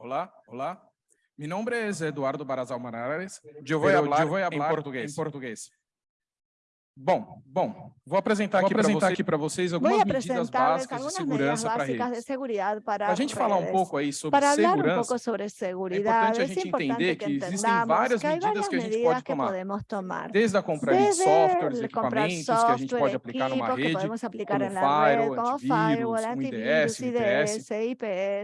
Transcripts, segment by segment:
Hola, hola. Mi nombre es Eduardo Barazal Manares. Eu vou falar, eu vou em português. Em português. Bom, bom, vou apresentar, aqui, apresentar aqui para vocês Voy algumas a medidas presentarles básicas de algunas medidas segurança para básicas de redes. seguridad para Para a gente falar um redes. pouco aí sobre Para hablar un segurança, poco sobre é seguridad, importante a es gente importante entender que que existem entendamos várias que hay medidas varias que a gente medidas pode que tomar. podemos tomar. Desde a compra ali de Desde softwares, el comprar equipamentos que a gente software, pode aplicar numa equipos que rede, podemos aplicar como en la red, firewall, como antivírus, firewall, um antivirus, IDS, IPS. IDS,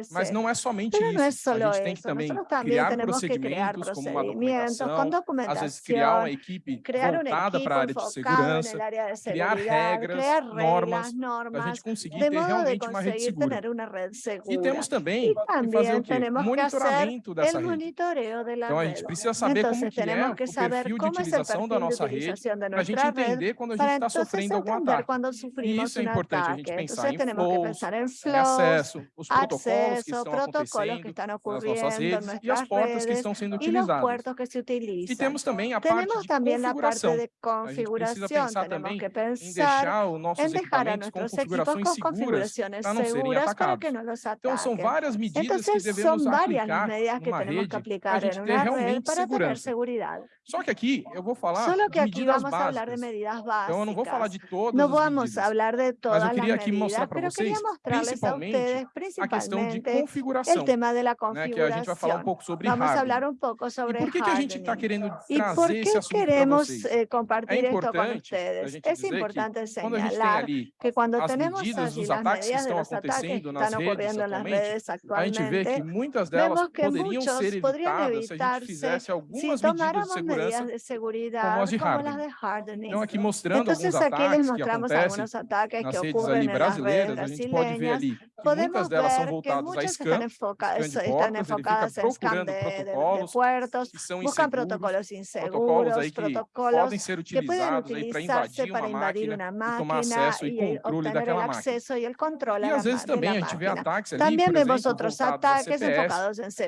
IPS. Mas não é somente Pero isso. no es solo a gente tem que eso, também nosotros también criar tenemos que crear procedimentos como uma procedimientos con documentação, às vezes criar uma documentación, equipe crear un voltada equipo para a área de enfocado en segurança, el área de criar seguridad, regras, crear normas, reglas, para a normas, gente conseguir de ter modo de realmente uma rede conseguir segura. tener una red E segura. temos também Y que fazer o también quê? tenemos que hacer Monitoramento dessa el rede. monitoreo de la Então a red. gente precisa saber como Entonces que é tenemos o que saber perfil de cómo es el utilização da perfil de nossa rede, utilización de para a gente nuestra red, entender quando a para gente está entonces sofrendo algum entender ataque. cuando E sufrimos isso é un importante a gente ataque. pensar Entonces em tenemos que flows, pensar en em flows, acesso, os protocolos que acceso, estão protocolos que acontecendo están nas nossas ocurriendo en redes e as nuestras portas que redes estão sendo y los utilizadas. puertos que se E utilizan. temos também a parte Tenemos de también la parte configuração. de A gente precisa configuración. Pensar Tenemos também que em pensar deixar os nossos en dejar a equipamentos com nuestros equipos configurações con seguras configuraciones para não serem seguras para atacados. que no los Então são ataquen. várias medidas que Entonces devemos son varias las aplicar medidas que numa tenemos que rede para a aplicar gente en ter una red realmente para tener segurança. seguridad. Só que aqui eu vou falar Solo que de aquí medidas vamos a hablar de básicas. medidas Então eu não vou falar básicas. de todas No as vamos a medidas, hablar de mas todas eu las queria aqui mostrar medidas, para pero quería vocês, mostrarles a principalmente, ustedes a questão de principalmente configuração, el tema de la né, que a gente vai falar um configuración. pouco sobre Vamos a hardware. hablar un poco E sobre por que, que a gente está hardening. querendo ¿Y por trazer qué esse assunto para queremos vocês? eh, É compartir esto con importante a ustedes? gente Es dizer que importante quando a gente tem señalar ali que cuando as tenemos medidas allí dos las ataques que medidas de estão los ataques que acontecendo nas están redes ocurriendo en las atualmente, redes a gente vê que actualmente, muitas delas vemos que poderiam muchos ser podrían evitadas se a gente evitarse fizesse si algumas medidas de tomáramos medidas segurança de seguridad como as de como las hardening. de hardening. Então aqui mostrando Entonces alguns aquí les ataques que mostramos acontecem algunos ataques nas que redes ocurren ali en las redes brasileiras, a gente pode ver brasileñas. ali que Podemos muitas delas são ver que voltadas a muchas scam, están, enfocadas, scan de están portas, ele fica enfocadas en scan procurando de, de- de protocolos puertos, que são buscan inseguros, protocolos protocolos inseguros, aí que protocolos podem ser que pueden utilizados aí para utilizarse invadir para uma invadir máquina una e tomar máquina acesso e y controle obtener el daquela máquina. acceso y el control a E la às vezes ma- de também la a gente vê máquina. ataques ali, También por vemos exemplo, otros voltados a ataques CPS, enfocados en né, que é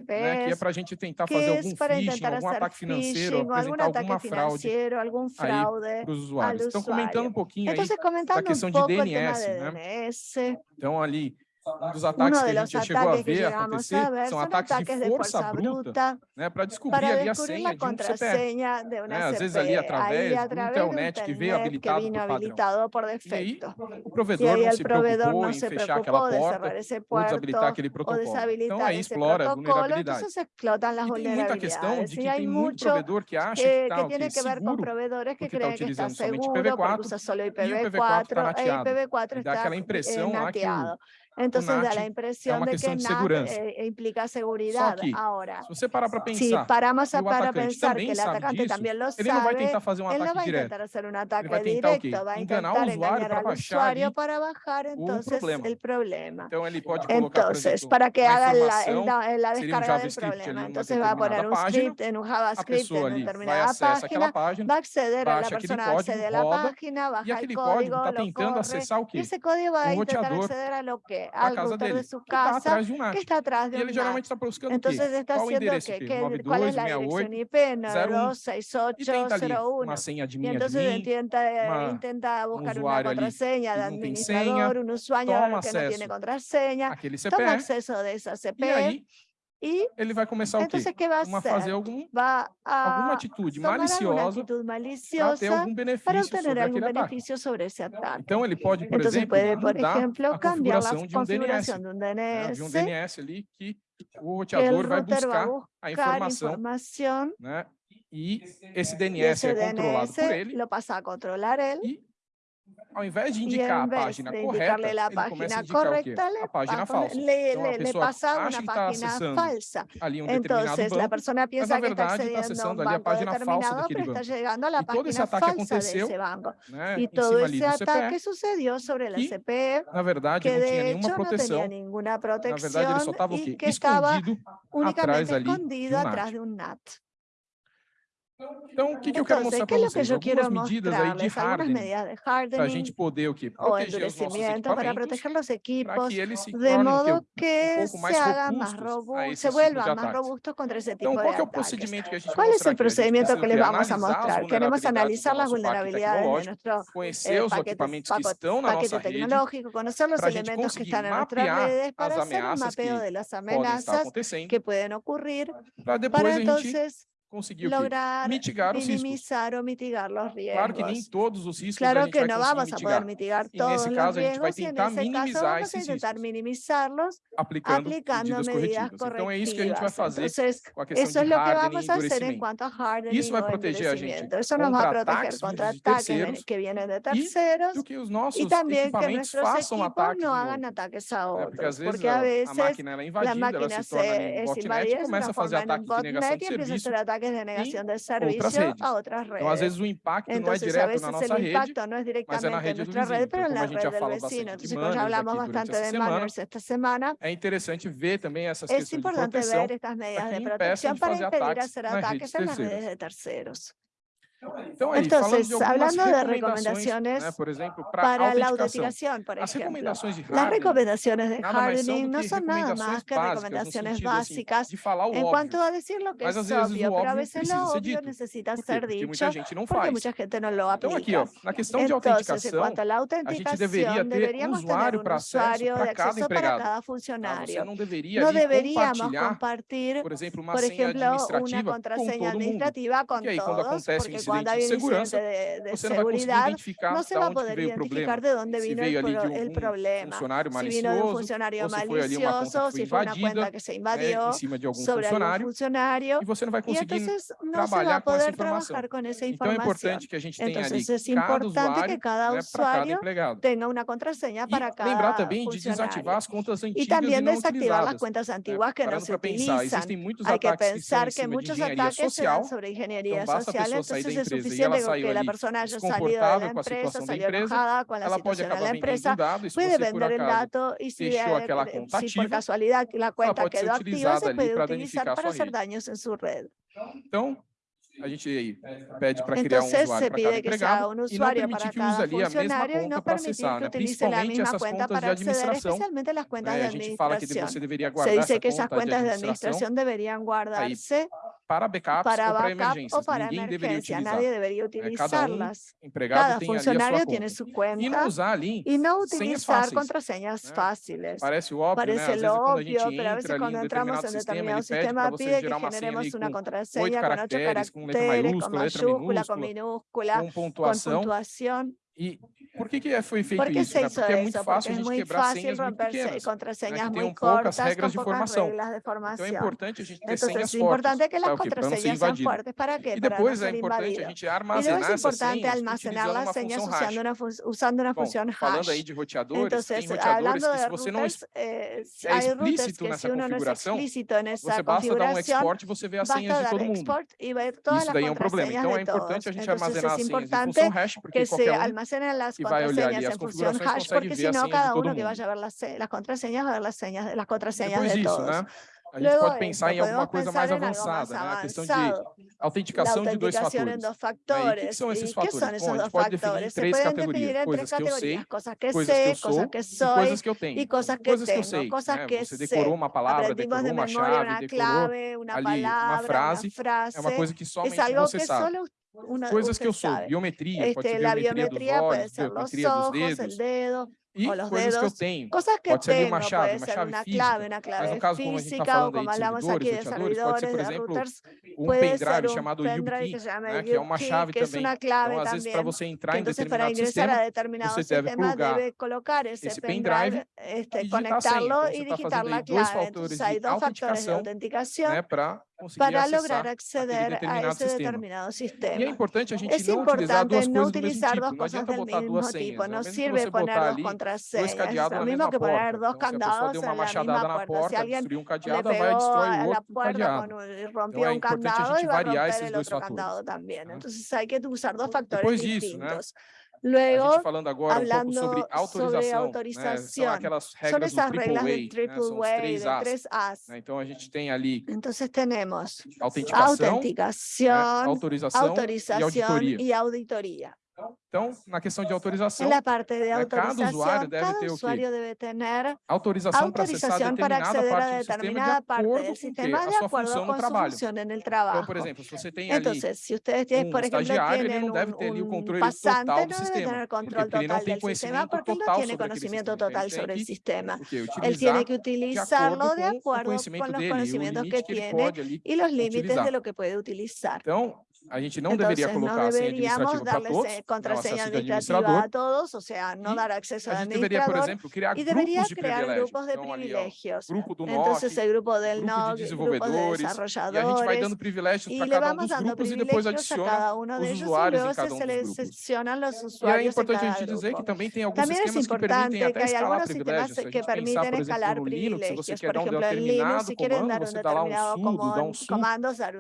CPS, para a gente tentar que fazer es algum para phishing, intentar algum hacer ataque financeiro, phishing o algún apresentar ataque alguma fraude financiero, algún aí fraude para os al usuários. Então, comentando usuario. um pouquinho aí Entonces, da comentando un questão de poco el tema DNS, de né? DNS, Então, ali, um dos uno ataques que de a los gente já chegou a ataques que ver llegamos acontecer a ver são son ataques de ataques de força fuerza bruta, bruta né, para descobrir para ali a descubrir senha la de um CPF. contraseña de una né? Às vezes CPE. ali Ahí através a do través de un Telnet que veio internet que habilitado vino por padrão. habilitado por E aí, defecto. o Y provedor ahí não el se proveedor preocupou no em se fechar aquela preocupó de porta cerrar ese ou desabilitar puerto aquele o protocolo. Então, deshabilitar aí esse explora as protocolo, vulnerabilidades. entonces se explotan las E tem muita questão vulnerabilidades. de Y que hay tem muito mucho provedor que acha que que, está que o tiene quê? que ver con seguro, proveedores que porque está creen que está utilizando somente seguro porque IPv4 usa solo e o IPv4 está IPv4 e nateado. IPv4 E dá está aquela eh, impressão lá que o, nateado. Entonces da la é impresión uma de que NAT segurança. eh, implica que, Ahora, se você parar para si pensar paramos a o para pensar que também el sabe atacante disso, también lo ele não vai sabe, tentar fazer um él no ataque va a direto. intentar hacer un Ele ataque vai tentar o quê? directo, va a Enganar o intentar usuário engañar para baixar para bajar entonces problema. el problema. Então ele pode colocar, Entonces, exemplo, para que haga la, el da- la um descarga del problema. Entonces va a poner un script en un a JavaScript en vai determinada página, página va a acceder, a la persona va a acceder a la página, e baja el código lo corre, o y esse código va a O intentar acceder a lo que? Da Al casa router dele, de su que está casa, atrás de um NAT. que está atrás de E ele un geralmente NAT. está buscando o quê? Entonces está Qual o haciendo endereço que, IP? que cuál es la 9268 dirección IP 01 e tenta ali 926801. uma senha de Y minha de entonces mim, intenta, eh, uma- intenta buscar una usuario ali contraseña de que não tem senha, administrador, un usuario toma que no acesso tiene contraseña, aquele toma CPF, acceso de esa e CP aí y ele vai começar o quê? entonces ¿qué va a Uma fazer hacer? algum, Va alguma a atitude tomar alguna maliciosa actitud para ter maliciosa algum para benefício obtener sobre algún aquele ataque. beneficio sobre ese ataque. Então ele pode, por Entonces exemplo, puede, por mudar ejemplo, a cambiar la configuração de um DNS, configuración de un né, de um DNS, DNS ali que o que el roteador vai router va a buscar a buscar informação, información né? E esse y DNS ese é controlado por DNS ele lo pasa a controlar él e ao invés de y indicar en a vez página de correta, indicarle la ele começa a página indicar o quê? correcta, le, A página va a poner- falsa. le, Então a le- le pessoa pasa acha una que está página acessando falsa. ali um determinado Entonces la banco, persona piensa na que está verdade está accediendo a acessando un ali a banco página falsa determinado, daquele pero está banco. llegando a la E todo esse página ataque falsa de aconteceu, esse banco. né, Y em todo cima ali ese do ataque CPE, sucedió sobre la que, CPE, na verdade que não tinha de nenhuma hecho no proteção, tenía ninguna na verdade ele protección só estava o y quê? que estaba Escondido atrás únicamente ali de escondido um atrás NAT. de un NAT. Então, o que, que eu quero mostrar para? Que algumas medidas aí de hardening para a gente o quê? proteger os para proteger os equipos, de modo um que se haga mais robusto, se vuelva mais robusto contra esse tipo de qual ataques. Que a gente qual que eles vamos a mostrar? Queremos analisar as vulnerabilidades de nosso conhecer eh, os equipamentos que tecnológico, conhecer os elementos que estão na nossa rede, para fazer um mapeio das ameaças que podem ocorrer, para depois a gente conseguir lograr mitigar os minimizar riscos. ou mitigar os riscos. Claro que nem todos os riscos claro a gente que vai não vamos mitigar. e nesse caso, riesgos, a gente vai tentar minimizar caso, esses tentar minimizar aplicando, aplicando medidas, corretivas. Então é isso que a gente vai fazer Entonces, com a questão de que vamos fazer enquanto hardening Isso vai proteger a gente isso nos vai proteger contra ataques que vêm de terceiros e também que os nossos e também equipamentos façam ataques não hagan ataques a outros. Porque às vezes a máquina é invadida, ela se torna em botnet e começa a fazer ataques de negação de serviço que es denegación serviço a outras redes. Então, às vezes o impacto não é direto na nossa rede, impacto no na directamente en nuestra red, pero en como bastante de manners esta semana, é interessante ver também essas questões de proteção para estas medidas de para impedir ataques en redes de terceiros. Entonces, hablando de recomendaciones ah, para la auditicación, por ejemplo, las recomendaciones de hardening no son nada más que recomendaciones básicas en cuanto a decir lo que es obvio, pero a veces lo obvio necesita ser dicho porque mucha gente no lo aplica. Entonces, en cuanto a la autenticación, deberíamos tener un usuario de acceso para cada funcionario. No deberíamos compartir, por ejemplo, una contraseña administrativa con todos, porque quando há um de, de você seguridade, não se vai poder identificar de onde veio o problema. Se, problema. Vino de um funcionário malicioso, se foi uma conta que se invadiu eh, sobre funcionário, algum funcionário, e você não vai conseguir e, então, trabalhar com essa informação. Com importante que cada usuário, que cada né, usuário cada para cada lembrar também de desativar as contas antigas que não se utilizam. Existem muitos Hay que em pensar que muchos ataques se dan sobre ingeniería social, entonces entonces es suficiente con que la persona haya salido de la empresa, salió enojada con la situación de la empresa, puede vender el dato y si, eh, eh, si por casualidad la cuenta quedó activa, se puede utilizar para hacer daños en su red. a gente pede para criar um usuário para cada empregado e não permitir que use ali a mesma conta né? para acessar, né? principalmente essas contas de administração. Né? A gente fala que você deveria guardar Se essa que essas conta de administração, deveriam guardarse aí, para backups para ou para emergências. Ou para Ninguém deveria utilizar. É, cada um empregado cada tem funcionário ali a sua conta. E não usar ali e não utilizar contrasenhas fáceis. Né? Parece óbvio, né? Parece né? Às vezes, quando a gente entra ali em determinado sistema, ele pede para você gerar uma senha ali com oito caracteres, com caracteres, letra minúscula, Por que, que é foi feito porque isso? Né? Porque é muito fácil a gente quebrar fácil senhas muito pequenas. Contrasenhas né? Tem um pouco as regras de formação. Então é importante a gente ter Entonces, senhas fortes. É que as contraseñas sean fortes. para que e depois é importante invadido. a gente armazenar essas senhas almacenar as senhas usando uma, usando uma função hash. Falando aí de roteadores, Entonces, tem roteadores que se você não é, é explícito nessa configuração, você basta dar um export e você vê as senhas de todo mundo. Isso daí é um problema. Então é importante a gente armazenar as senhas em função hash, porque qualquer um vai olhar ali hash, porque senão cada uno que vai ver las, las contraseñas va a ver las, señas, las contraseñas de todos. Né, a gente Luego pode pensar em alguma coisa mais avançada, né? a questão de autenticação de dois fatores. Fatores. Né, o que são esses fatores? São esses Bom, a gente pode definir em três categorias, coisas que eu sei, coisas que eu sou e coisas né, que eu tenho. E coisas que, eu sei, né? você decorou uma palavra, decorou uma chave, decorou ali uma frase, é uma coisa que somente você sabe una, coisas que eu sou, biometria, pode ser biometria, biometria dos olhos, biometria dos dedos, dedos e coisas dedos, que eu tenho, coisas que pode ser tenho, uma chave, uma chave física, clave, uma clave mas no caso como a gente está falando aí de servidores, de pode ser, por exemplo, routers, um pendrive chamado pendrive YubiKey, que, né, que é uma chave também, clave então às vezes para você entrar em determinado sistema, determinado você deve colocar esse pendrive e digitar a senha, sair então, você tá dois fatores de autenticação, né, para para lograr acceder a ese determinado sistema. importante a gente Es utilizar importante duas no utilizar dos cosas del mismo tipo. No sirve poner dos contraseñas. Lo mismo que poner dos candados en la misma puerta. Si alguien le pegó a la puerta y rompió un candado y va a romper el otro candado también. Entonces hay que usar dos factores Luego, a falando agora um pouco sobre autorização, sobre autorização né? são aquelas regras são do AAA, A, do né? são os três As. As. Né, então, a gente tem ali Entonces, temos autenticação, autenticação né? autorização, autorização, e auditoria. E auditoria. Então, na questão de autorização, cada usuário deve cada ter o quê? autorização para acessar determinada parte do sistema de acordo sistema com a sua função no trabalho. Então, por exemplo, se você tem ali Entonces, si tienen, um estagiário, ele não deve ter ali o controle total do sistema, porque ele não tem conhecimento total sobre conocimiento total sobre el sistema. Él tiene que utilizarlo de acuerdo con los conocimientos que tiene y los límites de lo que puede utilizar. Então, a gente não Entonces, deveria colocar no a senha administrativa para todos, né, contraseña administrativa a todos, ou seja, não dar acesso a administrador. por exemplo, criar grupos de privilégios grupos de então. Ali, ó, grupo do norte, grupo del de desenvolvedores, de e a gente vai dando privilégios para cada um dos grupos e depois adiciona os usuários em cada um dos grupos. E é importante a gente dizer que também tem alguns também esquemas que permitem até escalar privilégios. Se a gente pensar, por exemplo, no Linux, se você quer dar tá um determinado comando, você dá lá um sudo, dá um sudo,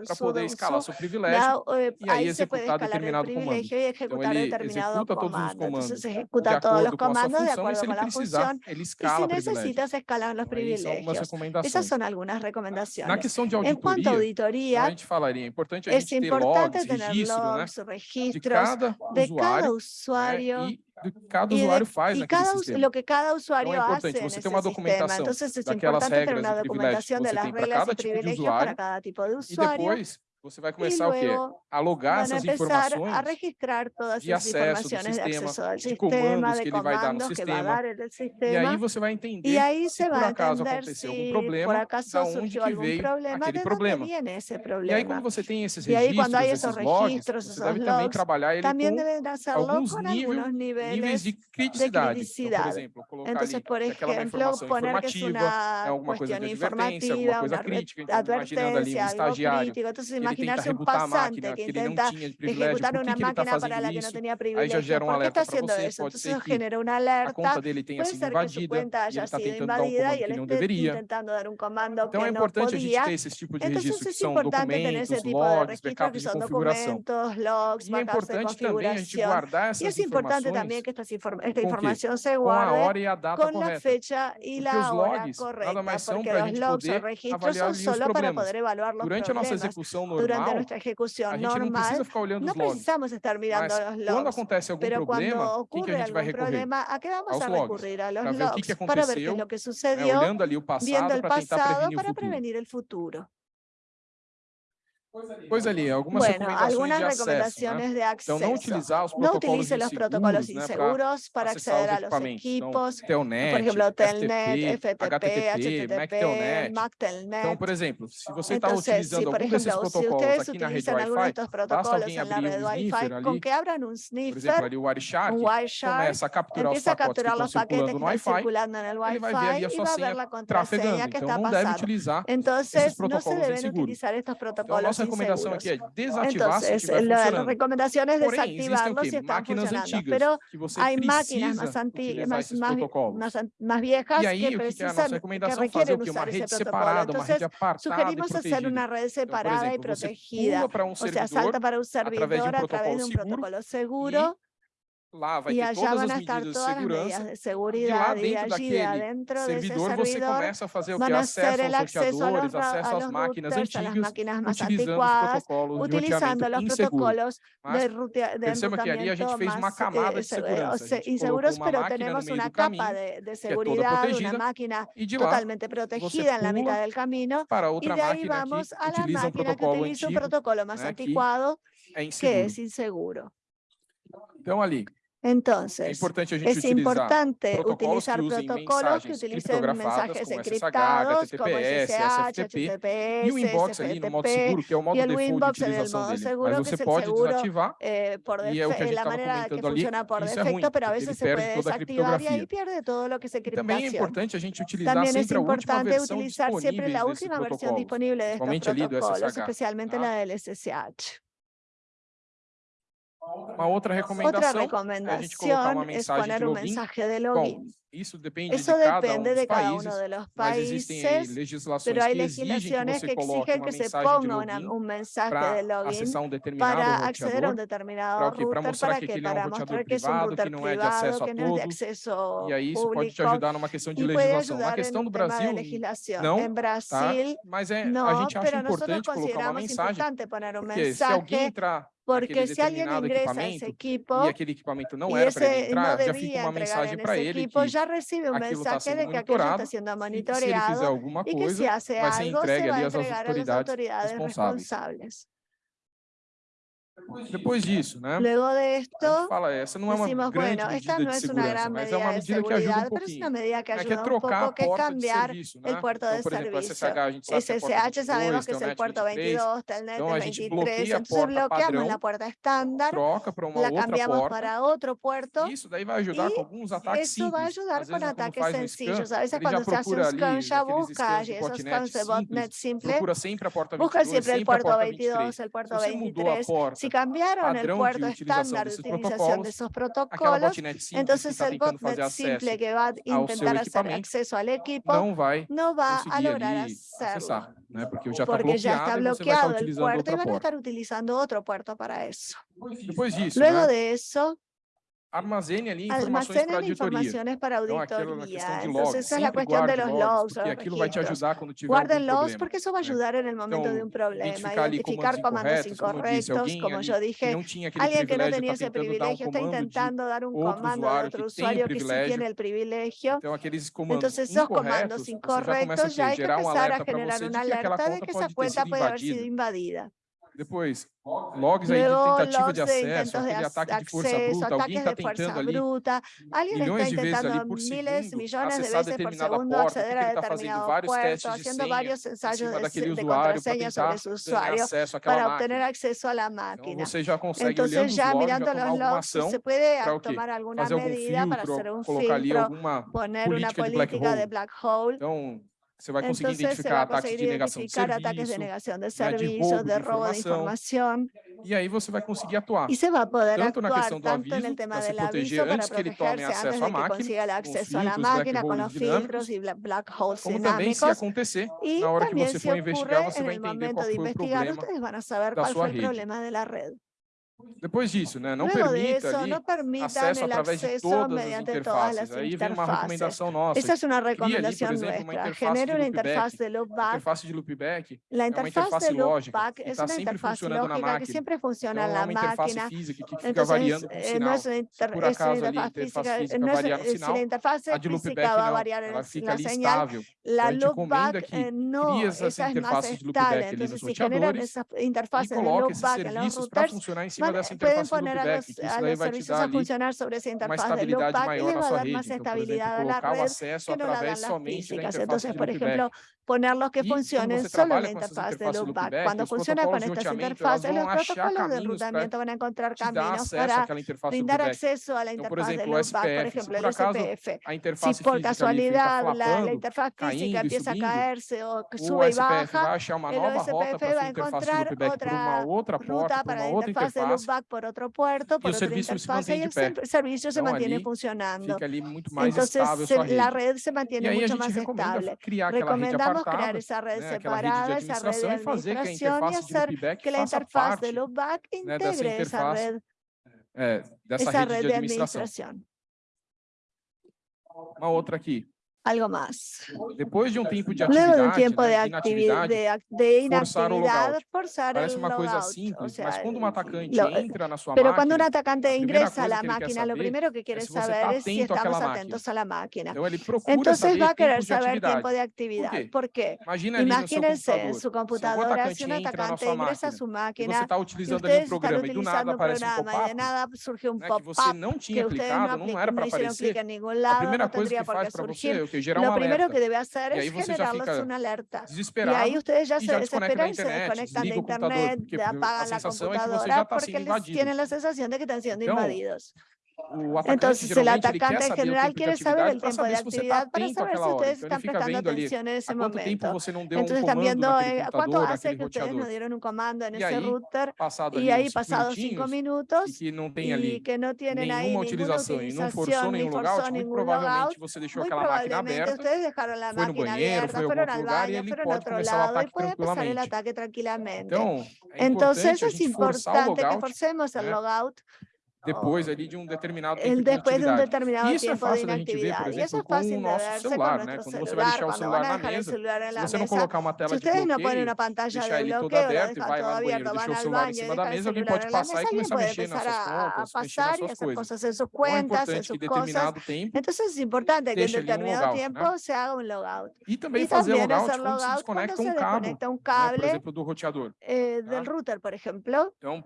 para poder escalar seu privilégio eh, y ahí, ahí se puede escalar el privilegio y ejecutar então, determinado comando. Entonces se ejecuta todos los comandos de acuerdo con la función y si necesitas escalar los privilegios. Esas son algunas recomendaciones. En cuanto a auditoría, es importante tener logs, registros de cada usuario do que cada e usuário faz e cada, sistema. Lo que cada usuário então, é importante você ter uma documentação sistema. daquelas regras e privilégios que você para cada tipo de usuário, tipo de usuário e depois Você vai começar luego, o quê? A logar essas informações a registrar todas de acesso do sistema, de, sistema, comandos que ele vai dar no sistema. sistema. E aí você vai entender e aí se por acaso aconteceu algum problema, da onde que veio problema, aquele problema. problema. E aí quando você tem esses registros, aí, esses, registros, logs, você deve também trabalhar ele com alguns níveis de criticidade. De criticidade. Então, por exemplo, colocar Entonces, ali aquela informação informativa, alguma coisa de advertência, alguma coisa crítica, então, imaginando ali um estagiário, imaginarse imaginación pasante que intenta ejecutar una máquina paralela que no tenía privilegio. ¿Por qué está haciendo eso? Entonces genera una alerta. Tá Puede ser que su cuenta haya sido invadida y él esté intentando dar un comando que no podía. Entonces es importante tener ese tipo de registros que son documentos, logs, backups de configuración. Y es importante también que esta información se guarde con la fecha y la hora correcta, porque los logs o registros son solo para poder evaluar los Durante problemas. a nossa execução normal, durante nuestra ejecución normal, não, não precisamos estar mirando os logs. Quando acontece algum Pero problema, quando ocorre que que problema, a que vamos a recorrer a los logs para ver qué es lo que sucedió, viendo el para para prevenir el futuro. pois ali. Algumas bueno, de recomendaciones não de acceso. Utilizar protocolos inseguros para acessar aos los equipos, telnet, por exemplo, Telnet, FTP, HTTP, MacTelnet. MAC-Telnet. por ejemplo, si usted Entonces, si, por protocolos si ustedes utilizan algunos de estos protocolos en la red Wi-Fi, que abran um sniffer, un Wireshark, começa a capturar os paquetes que estão circulando no Wi-Fi. y va a ver la contraseña utilizar esses protocolos recomendación aquí es desactivar Entonces, si la recomendación es desactivarlo si están funcionando. Pero hay máquinas más, más, más, más, más, viejas y ahí, que, precisan, que, que, requieren fazer, usar ese protocolo. Separada, Entonces, sugerimos hacer una red separada y protegida. Um o sea, salta para un servidor a través de un protocolo seguro lá vai e ter todas as medidas de segurança. Seguridad, e lá dentro daquele dentro servidor, servidor, você começa a fazer o que? Acesso aos roteadores, acesso às máquinas routers, antigas, utilizando os protocolos utilizando de roteamento inseguro. De Perceba que ali a gente fez uma eh, camada de eh, segurança. Inseguros, mas temos uma capa de, de seguridad, é uma máquina e totalmente protegida na metade do caminho, para outra e daí vamos à máquina que utiliza um protocolo mais antiquado, que é inseguro. Então, ali, entonces, é importante, a gente es importante utilizar protocolos que utilicen mensajes encriptados como SSH, HTTPS, e o inbox ali no modo seguro, que é o modo default de utilização dele, mas você pode desativar eh, por e é que a gente estava ali, isso é ruim, pero a veces ele perde toda a criptografia. E pierde todo lo que se Também é importante a gente utilizar También sempre a última versão disponível desse protocolo, principalmente ali do SSH. Especialmente la ah. del SSH. Uma outra Otra recomendação é isso depende Eso de cada um de cada países, uno de los países, pero hay que exigem que, se ponga una, un mensaje de login para acceder a um determinado router, para que, é para mostrar que es un router privado, que não é de acesso a qualquer acceso público, y eso pode te ajudar numa questão de legislação. Na questão do Brasil, não, em tá? Brasil, mas é, a gente acha importante colocar uma mensagem, porque se alguém entrar porque se alguém ingressa a esse equipo e aquele equipamento não era para entrar, já fica uma mensagem para ele equipo, que recibe un mensaje de que aquello está sendo monitoreado y que se hace algo, se va a entregar a las autoridades responsables. Pues Luego de esto, fala, essa não é uma decimos, grande bueno, medida de segurança, mas é uma medida que ajuda que a? El puerto de servicio. SSH, sabemos que é o puerto 22, Telnet 23, entonces bloqueamos la puerta estándar, troca para la cambiamos para outro puerto, isso daí vai ajudar com ataques ataques sencillos. A vezes se hace um scan, já busca esos scans de botnet simple, busca sempre 22, el puerto 22, el puerto 23, si cambiaram o puerto estándar de utilização desses protocolos, então o botnet simple que vai tentar fazer acesso ao equipo não vai, não vai lograr acessar, né? porque já está bloqueado, já está bloqueado o puerto e vai estar utilizando outro puerto para isso. Depois disso, Luego de isso, armazene ali informações para auditoria. informações para auditoria. Então, aquilo, questão de logs, essa é logs, porque aquilo vai te ajudar quando tiver Guarden logs porque isso vai ajudar né? no momento de um problema, identificar, comandos incorretos, como, disse, como eu dije, não tinha alguém que não tinha esse privilégio está tentando dar um comando a outro usuário que sí tiene el privilegio. Entonces, esos comandos incorrectos já, já hay que empezar a, generar uma alerta de que essa conta pode haver sido invadida. Depois, logs aí de tentativa de acesso, de ataque de força bruta, alguém está tentando ali bruta, milhões de vezes ali por segundo acessar de determinada por porta, porque ele está fazendo vários testes de senha em cima daquele usuário para tentar ter acesso àquela máquina. Acceso a la máquina. Então, você já consegue, Entonces, olhando já, os logs, já tomar alguma ação para o quê? Fazer algum filtro, colocar ali alguma política, de black hole. Então, Você vai conseguir Entonces, identificar ataques de negação de serviço, ataques de negação de serviço, de roubo de informação. E aí você vai conseguir atuar. E você vai poder tanto atuar, na questão do aviso, tema se proteger antes que ele tome acesso à máquina, acesso à máquina com os filtros e black holes como também se acontecer, e na hora que você for investigar, você vai entender qual foi o problema da sua rede. Depois disso, né? Não Luego permita eso, ali, no acesso através de todas as interfaces. Aí vem uma recomendação nuestra. Genera uma interface de loopback. Interface de loopback. La interface é de lógica que está sempre funcionando na máquina. Que sempre funciona então, é uma física que fica Entonces, variando o sinal. Por acaso ali, a física no variar no sinal, a de loopback não, ela fica ali estável. Interfaces de loopback ali nos roteadores e coloque para funcionar em cima Pueden poner a los, a los servicios a funcionar sobre esa interfaz de Loopback y le va a dar más estabilidad a la red que no la dan las físicas. Entonces, por ejemplo, ponerlos que funcionen solo en la interfaz de loopback. Cuando funcionan con estas interfaces, los protocolos de enrutamiento van a encontrar caminos para brindar acceso a la interfaz de loopback, por ejemplo, el SPF. Si por casualidad la, interfaz física empieza a caerse o sube y baja, el OSPF va a encontrar otra ruta para la interfaz de loopback por otro puerto, por otra interfaz, y el servicio se mantiene funcionando. Entonces, la red se mantiene mucho más estable. Recomendamos podemos criar essa rede né, separada, rede essa rede de administración y hacer que la interfaz de loopback integre né, essa rede, é, de administración. Uma outra aqui algo más. Después de un tiempo de actividad, Luego de un tiempo de, actividad, de, de inactividad, forzar el logout. Parece una simple, o sea, cuando un lo, entra na sua Pero máquina, cuando un atacante ingresa a la máquina, lo primero que quiere saber es si estamos atentos a la máquina. Entonces va a querer saber tiempo de actividad. ¿Por qué? Imagínense en su computadora, si un atacante ingresa a su máquina, usted está utilizando y ustedes están utilizando un programa y de nada surge un pop-up que ustedes no, no hicieron clic en ningún lado, no tendría por qué surgir. Lo primero que debe hacer es generarles una alerta. Y ahí ustedes ya se desesperan y se desconectan de internet, apagan la computadora porque tienen la sensación de que están siendo invadidos. Entonces, el atacante en general quiere saber el tiempo de actividad para saber si ustedes están prestando atención en ese momento. Entonces, están viendo eh, cuánto hace que ustedes no dieron un comando en ese router y ahí pasados cinco minutos y que no tienen ahí ninguna utilización, ni forzó ningún logout, muy probablemente ustedes dejaron la máquina abierta, fueron al baño, fueron a otro lado y puede empezar el ataque tranquilamente. Entonces, es importante que forcemos el logout depois ali de um determinado tempo de, atividade um determinado Isso é fácil a gente ver, por exemplo, com o nosso celular, né? Quando você vai deixar o celular na mesa, se você não colocar uma tela de bloqueio, deixar ele todo aberto e vai lá no banheiro, deixar o celular em cima da mesa, alguém pode passar e começar a mexer nas suas contas, mexer nas suas coisas. É então é importante que determinado tempo né? deixe ali um logout, E também fazer logout quando se desconecta um cabo, né, por exemplo, do roteador. Tá? do router, por exemplo. Então,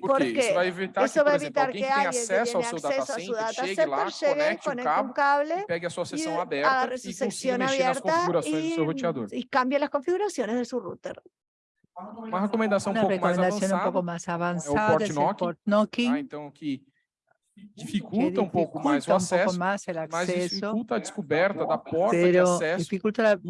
por Porque isso vai evitar isso que, por exemplo, alguém que, tem acesso ao seu data center, chegue lá, chegue, conecte, conecte o né, cabo, um cable, pegue a sua sessão aberta e consiga mexer nas configurações e, do seu roteador. E cambie as configurações do seu router. Uma recomendação, Uma um, pouco um pouco mais avançada, é o Port ah, tá? então, que dificulta um pouco mais o acesso, mais el acceso, dificulta a descoberta da porta de acesso, dificulta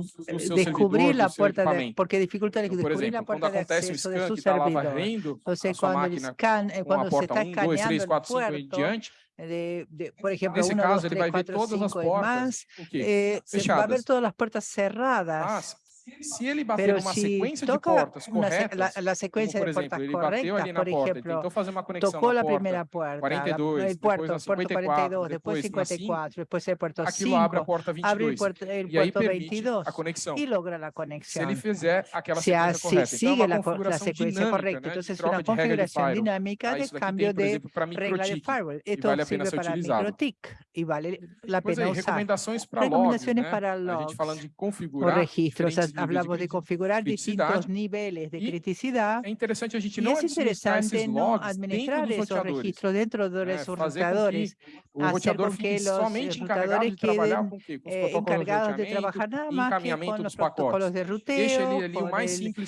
descobrir la eh, puerta de, porque dificulta então, descobrir exemplo, la puerta de acceso de é su tá servidor. quando sea, cuando, scan, eh, cuando se está escaneando de, de, por ejemplo, Nesse uno, caso, dos, ele vai ver todas cinco as portas. Más, eh, se, va a ver todas las puertas cerradas. Mas, se ele bater Pero uma se de portas corretas, la, la sequência como, por de ejemplo, tentou fazer uma conexão tocou e puerto, 42, depois 54, e depois na 5, aquilo 5, abre a 22, e puerto, aí permite 22, a logra a conexão. Se ele fizer se sequência correta, então é uma configuração de troca de regra de firewall. Ah, isso para microtik e vale la pena aí, usar. Recomendações para logs, para logs. A gente falando de configurar registros, hablamos de, de configurar distintos níveis de criticidad. É interessante a gente não administrar esses logs administrar dentro registros dentro dos né? roteadores. O roteador que los somente eh, encarregado eh, de encargados de, de trabalhar nada más que con los protocolos de ruteo,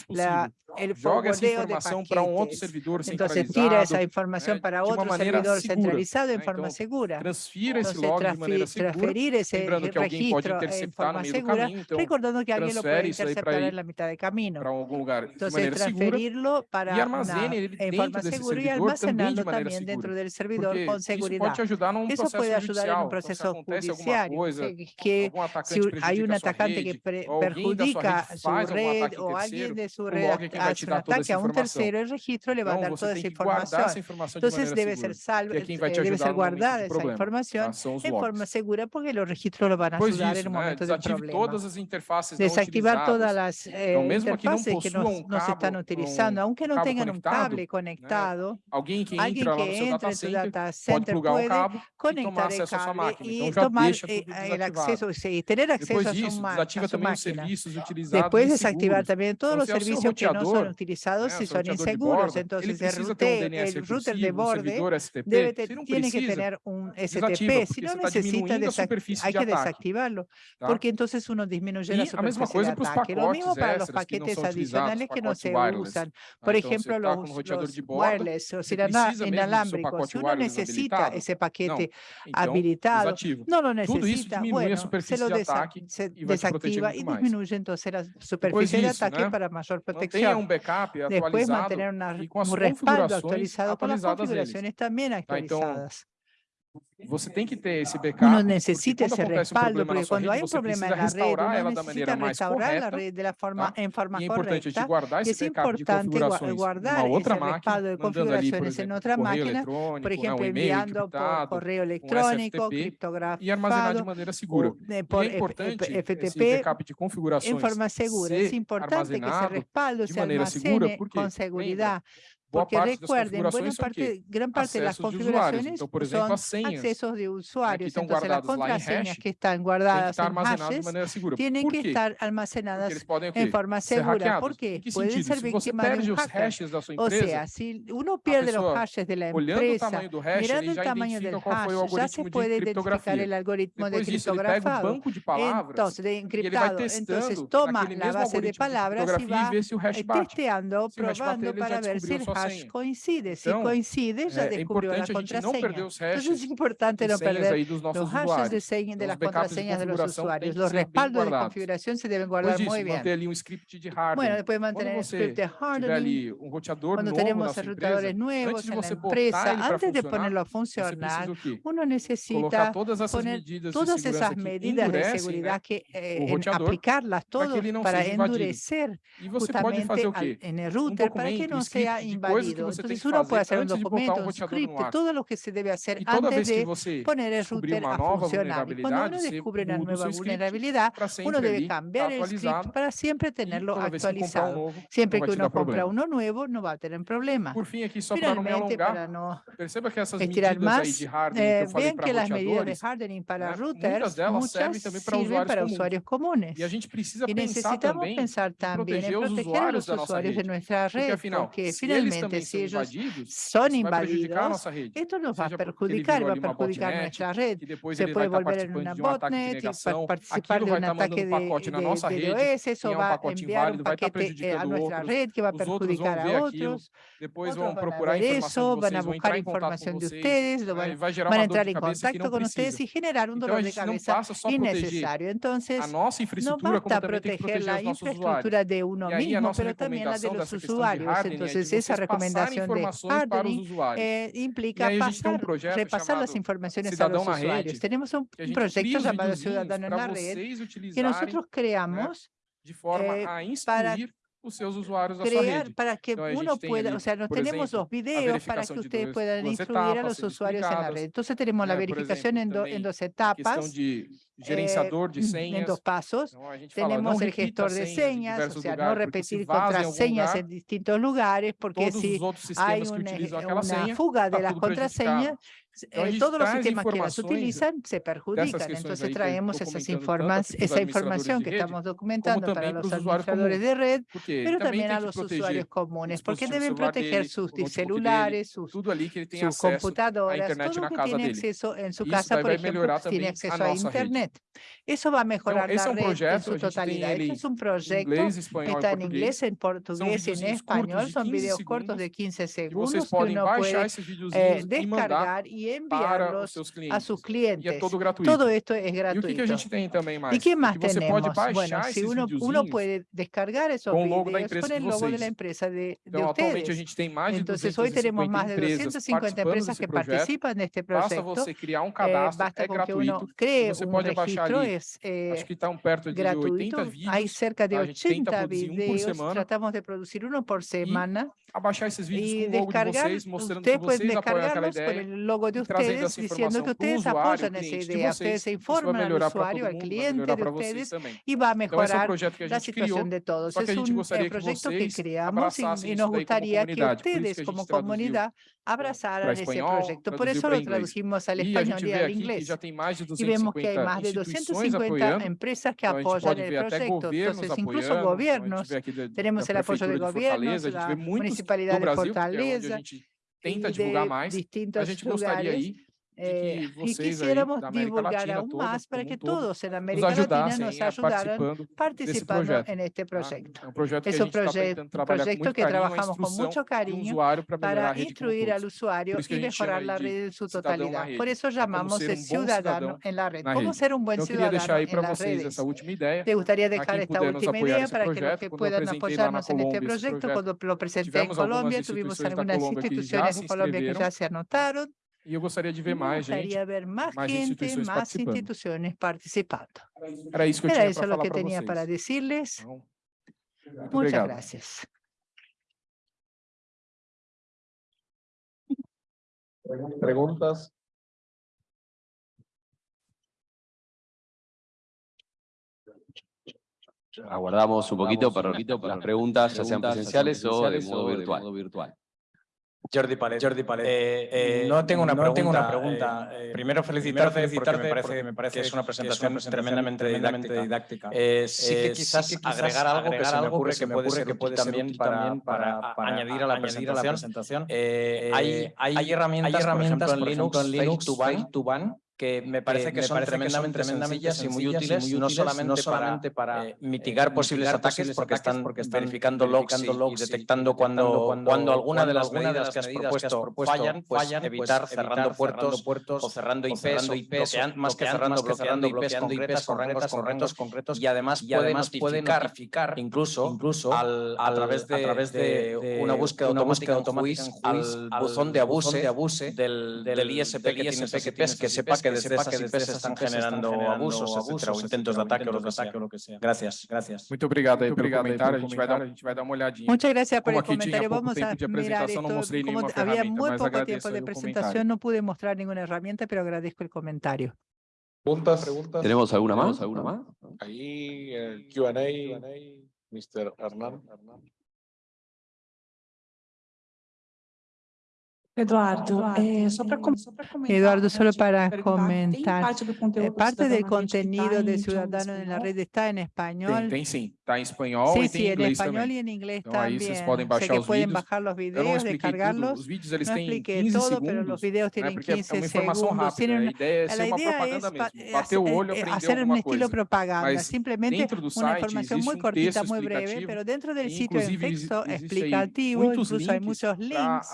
La, el Joga essa informação para um servidor Entonces, centralizado. Entonces tira essa informação né? para outro servidor centralizado em forma segura. Transfira log de maneira segura, lembrando que alguém pode interceptar no meio segura, do caminho, então recordando que para para algum lugar. De maneira segura e armazene ele dentro desse servidor também de maneira segura, porque isso pode te ajudar num processo judicial, então se acontece atacante prejudica sua rede, ou um o alguien de su um red hace un ataque a un tercero, el registro le va a dar toda esa información. Entonces debe ser salvo, eh, debe ser guardada esa información são de forma segura, porque os registros lo van a pois sudar isso, no momento de problema. Desactivar todas as interfaces eh, que não, se estão utilizando, aunque não tenham um cable conectado, né? que entra, que lá data center, data conectar e tomar acesso à sua máquina. Então, a desativa utilizados desactivar também todos então, os serviços que não são utilizados se são inseguros. Então, o router, de bordo, debe que tener un STP si não necesita hay que desactivarlo, porque entonces uno disminuye la superficie de ataque. Lo mismo para los paquetes adicionales que no se usan. Por ejemplo, los, los de borda, wireless o inalámbricos, si uno necesita ese paquete habilitado, no lo necesita, bueno, se lo desa se desactiva y disminuye entonces la superficie de ataque para mayor protección. Después mantener un respaldo actualizado con las configuraciones también actualizadas. Você tem que ter esse backup. Uno necesita esse respaldo, um porque quando há um problema na rede, uno necesita restaurar la red de la forma, tá? en forma e é correcta. Eh, e é importante guardar esse respaldo de configurações em outra máquina, por exemplo, enviando por correio eletrônico, criptografado, e armazenar de maneira segura. Por e é importante FTP, esse backup de configurações em forma segura. É importante que esse respaldo se armazene com segurança, são o quê? parte, gran parte de las de configuraciones Então, por exemplo, son accesos de usuarios. Entonces, las em contraseñas hash que están que guardadas en de hashes tienen que estar Porque almacenadas podem en forma segura. ¿Por Em qué? que Pueden ser víctimas de un hacker. O sea, si uno pierde los hashes de la empresa, hash, mirando el tamaño del hash, ya se puede identificar el algoritmo de o criptografado. Entonces, de e encriptado. Entonces, toma la base de palabras y e va vê se o hash eh, bate. testeando, acho coincide. Se então, coincide, já é, descobriu a Entonces, es importante no perder aí los hashes de senha de las contraseñas de, de los usuarios. Los respaldos de configuración se deben guardar muy bien. manter ali um script de. Bueno, depois mantener Quando script de hardening. ali um roteador Quando novo tenemos na rotadores nuevos en la empresa, antes de ponerlo a funcionar, uno necesita poner todas esas medidas de seguridad que eh, aplicarlas todas para endurecer justamente en el router para que no sea invadido válido. Entonces uno puede hacer un documento, un script, todo lo que se debe hacer antes de poner el router a funcionar. Y cuando uno descubre una nueva vulnerabilidad, uno debe cambiar el script para siempre tenerlo actualizado. Siempre que uno compra uno nuevo, no va a tener problema. Finalmente, para no estirar más, eh, vean que las medidas de hardening para routers, muchas sirven para usuarios comunes. Y necesitamos pensar también en proteger a los usuarios de nuestra red, porque finalmente si ellos son invadidos, esto nos va a perjudicar, va a perjudicar nuestra red. Se puede volver en una botnet y participar de un ataque de, DOS, eso va a enviar un paquete eh, a nuestra red que va a perjudicar a otros. Después van a eso, van a buscar información de ustedes, van, van a entrar en contacto con ustedes y generar un dolor de cabeza innecesario. Entonces, no basta proteger la infraestructura de uno mismo, pero también la de los usuarios. Entonces, esa recomendación de hardening eh, implica pasar, um repasar las informaciones a los usuarios. Rede, tenemos un proyecto llamado Ciudadano en la Red que nosotros creamos de forma eh, a instruir os seus usuários da crear, sua. Para que então, uno pueda, ali, o sea, nós temos exemplo, os para que ustedes puedan instruir a los usuarios en la red. Entonces tenemos né, la verificación exemplo, en, do, en dos etapas. De eh, gerenciador de senhas. En dos pasos. Tenemos el gestor de señas, o sea, no repetir contraseñas en distintos lugares, porque si hay eh, una, fuga de las contraseñas, eh, todos los sistemas que las utilizan se perjudican. Entonces traemos esas informa esa información que estamos documentando para los administradores de red, pero también a los usuarios comunes, porque deben proteger sus celulares, sus, computadoras, todo lo que tiene acceso en su casa, por ejemplo, tiene acceso a Internet. Internet. Isso vai melhorar então, esse é um projeto, em sua totalidade. Esse está em inglês, em português e em espanhol. São vídeos curtos de 15 segundos que vocês podem eh, descargar e, e enviarlos a seus clientes. Todo esto é gratuito. E o que, tem si uno, uno descargar esos com o logo da empresa empresa de, então, de a gente tem mais de 250 empresas, empresas que projeto. participam deste projeto. Basta você criar um eh, cadastro, baixar ali, é acho eh, que estão um perto de gratuito. 80 vídeos. Há cerca de 80 vídeos, um tratamos de produzir um por semana. E abaixar esses vídeos com o logo de vocês, mostrando que vocês apoiam aquela ideia, logo de e e vocês, dizendo que vocês apoiam nessa ideia, vocês, informam o usuário, ao cliente de vocês, também. e vai melhorar então, a situação de todos. É um projeto que criamos e nos gustaría que ustedes como comunidad abrazaran ese proyecto. Por eso lo tradujimos al e español y al inglés. Y vemos que hay más de 250 empresas que apoiam o projeto. Então, incluso governos, teremos o apoio de governos, da municipalidade de Fortaleza, tenta divulgar mais. a gente gostaria aí eh, quisiéramos divulgar aún más para que todos en América Latina nos ajudaran participando en este proyecto. Ah, proyecto es un proyecto, proyecto que trabajamos con mucho cariño para instruir al usuario y mejorar la red en su totalidad. Por eso llamamos de ciudadano en la red. ¿Cómo ser un buen ciudadano en las redes? Te gustaría dejar esta última idea para que los que puedan apoyarnos en este proyecto. Cuando lo presenté en Colombia, tuvimos algunas instituciones en Colombia que ya se anotaron. E eu gostaria de ver e mais gente, gostaria ver más mais gente, más instituciones participando. Era isso que eu Era tinha para falar vocês. Que eu para decirles. Muito Muchas obrigado. gracias. Perguntas? Aguardamos un poquito para, para las preguntas, ya sean presenciales, presenciales o de modo virtual. De modo virtual. Jordi Palet. Jordi Palet. Eh, no tengo una pregunta. Tengo una pregunta. primero felicitarte, felicitarte porque me parece, me parece que es una presentación, tremendamente, didáctica. Eh, sí que quizás agregar algo que se me ocurre que puede ser que puede también para, para, añadir a la presentación. Eh, hay, hay herramientas, por ejemplo, en Linux, Linux to Ban, que me parece que, son tremendamente, sencillas y muy útiles, no solamente, para, eh, mitigar posibles ataques, porque están, verificando logs y, detectando cuando, cuando, alguna de las medidas que has propuesto, fallan, pues evitar cerrando puertos, o cerrando IPs, más que cerrando, bloqueando IPs con rangos concretos y además puede notificar incluso, incluso a través de una búsqueda automática al buzón de abuse del ISP que que sepa que desde esas IPs se están generando abusos, etcétera, o intentos de ataque o lo que sea. Gracias, gracias. Muito obrigado aí pelo comentário. A gente vai dar, a gente vai dar uma olhadinha. Muchas gracias por Como el comentario. pouco Vamos tempo a de mirar apresentação, não esto. Como nenhuma había ferramenta, muy mas poco agradeço tiempo de o presentación, comentário. no pude mostrar ninguna herramienta, pero agradezco el comentario. Preguntas, preguntas. ¿Tenemos alguna más? ¿Alguna más? Ahí el Q&A, Mr. Hernán. Eduardo, eh, para Eduardo, solo para comentar, eh, parte del contenido de Ciudadano en la Red está en español. tem sim. Está em espanhol Sí, e sí, tem em en español y en inglés también. os pueden bajar los videos, descargarlos. Os vídeos eles No expliqué 15 todo, pero los videos tienen Porque é 15 uma informação segundos. La idea es eh, hacer- olho, eh, aprender hacer un estilo coisa. propaganda, Mas simplemente una información muy um cortita, muy breve, pero dentro del e, sitio inclusive, texto explicativo, incluso hay muchos links,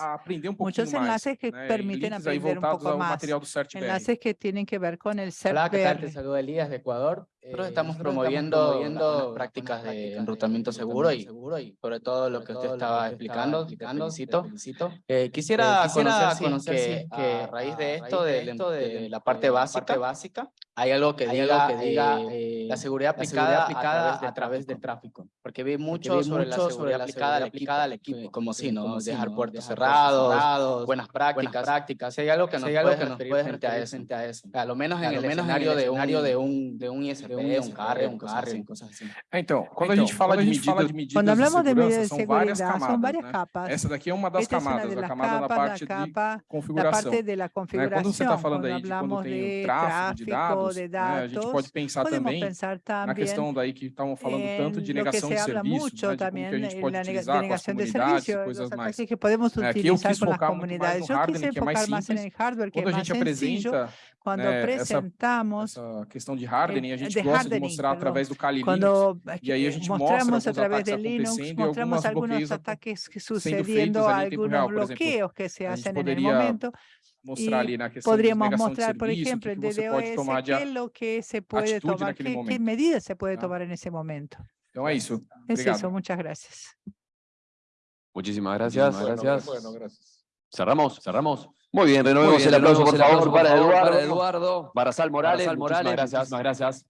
muchos mais. enlaces que né? Permiten aprender un poco más. material do CertBR. Enlaces que tienen que ver con el Hola, ¿qué tal? Te CERT saludo Elías de Ecuador. Nosotros Eh, estamos nosotros promoviendo, prácticas de prácticas enrutamiento de seguro y enrutamiento seguro y sobre todo lo que usted que estaba explicando, explicando, felicito. te felicito. Eh, quisiera, Eh, quisiera conocer, que, a raíz de esto, raíz de del- esto, de, de- la parte básica, parte básica, hay algo que hay diga, algo que diga, eh, la seguridad aplicada, a, través, de a través del tráfico. Porque vi mucho, vi sobre, mucho la sobre seguridad la aplicada al seguridad equipo, aplicada al que- equipo, como si, ¿no? como si, dejar ¿no? puertos Dejar puertos cerrados, buenas prácticas, buenas prácticas. Si hay algo que nos puedes frente a eso. lo menos en el escenario de un, de un, de un ISP, de un un ISP, carrier, un un carrier, carrier, cosas así. Então, quando a gente fala de medidas, Cuando medidas hablamos de medidas de são várias seguridad, camadas, son varias né? capas. Essa daqui é uma das Esta es una camadas, de a las camada da capas, parte la de capa, la configuração. parte de la Né? Quando você está configuración. falando Cuando aí de quando hablamos tem o de tráfego de tráfico, dados, de né? a gente datos, pode pensar podemos também pensar na también questão daí que estavam falando tanto de en lo que negação se de habla serviços, mucho né? de como también que a gente en pode la nega- utilizar com as denegación de comunidades e servicios, coisas los mais. ataques que podemos É, Aqui eu utilizar quis con las focar muito mais comunidades. no Yo hardening, quise que é mais enfocar más en simples. el hardware, que es Quando a más gente sencillo. apresenta Cuando né, essa, presentamos, essa questão de hardening, a gente de gosta de hardening, mostrar perdão. através do Kali Linux. cuando E aí a eh, gente mostramos mostra a alguns través ataques de Linux, e mostramos bloqueios ataques que sucediendo, em algunos real, por exemplo. bloqueos que se hacen en el momento. mostrar Y ali na questão de Podríamos de mostrar, por serviço, o ejemplo, que, que você pode tomar DDoS, de qué es lo que se puede atitude tomar, qué momento. medidas se puede Ah. tomar en ese momento. Então é isso. Es Obrigado. eso, muchas gracias. Muchísimas gracias. Bueno, gracias. Bueno, gracias. ¿Cerramos? ¿Cerramos? Muy bien, renovemos bien, el aplauso, por el favor, aplauso, para favor, Eduardo. para Eduardo. Para Sal Morales. Sal Muchísimas Morales, gracias. muchísimas gracias.